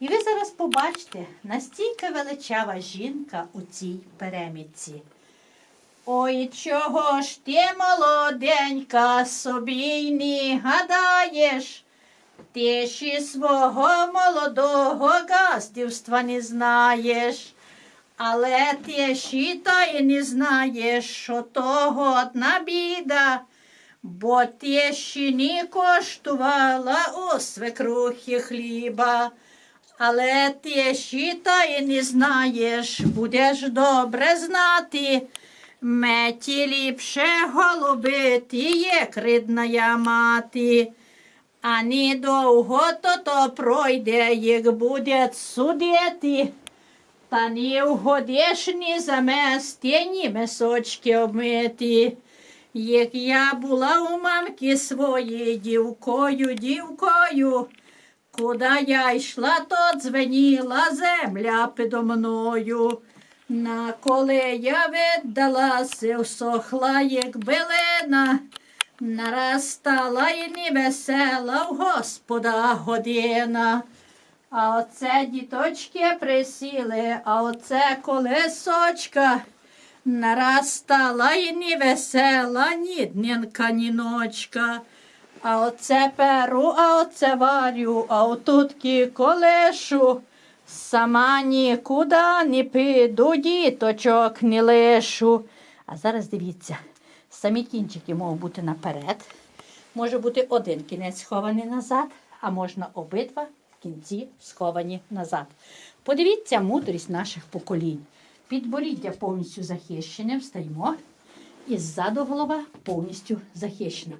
І ви зараз побачите, настільки величава жінка у цій перемітці. Ой, чого ж ти, молоденька, собі й не гадаєш? Ти ще свого молодого газдівства не знаєш. Але ти ще та й не знаєш, що того одна біда, бо ти ще не коштувала у свекрухи хліба. Але ти ще та й не знаєш, будеш добре знати. Меті ліпше голубити, як рідна мати. А недовго то то пройде, як буде судити. Та не вгодиш ні замести, ні месочки обмити. Як я була у мамки своєї дівкою, дівкою, куди я йшла, то дзвеніла земля підо мною. На коли я віддалася, всохла, як билина, нараз стала і невесела в Господа година. А оце діточки присіли, а оце колесочка. Нараз стала і невесела, ні днінка, ні ночка. А оце перу, а оце варю, а отутки колешу. Сама нікуди не піду, діточок не лишу. А зараз дивіться, самі кінчики можуть бути наперед. Може бути один кінець схований назад, а можна обидва кінці сховані назад. Подивіться мудрість наших поколінь. Підборіддя повністю захищене, встаємо. І ззаду голова повністю захищена.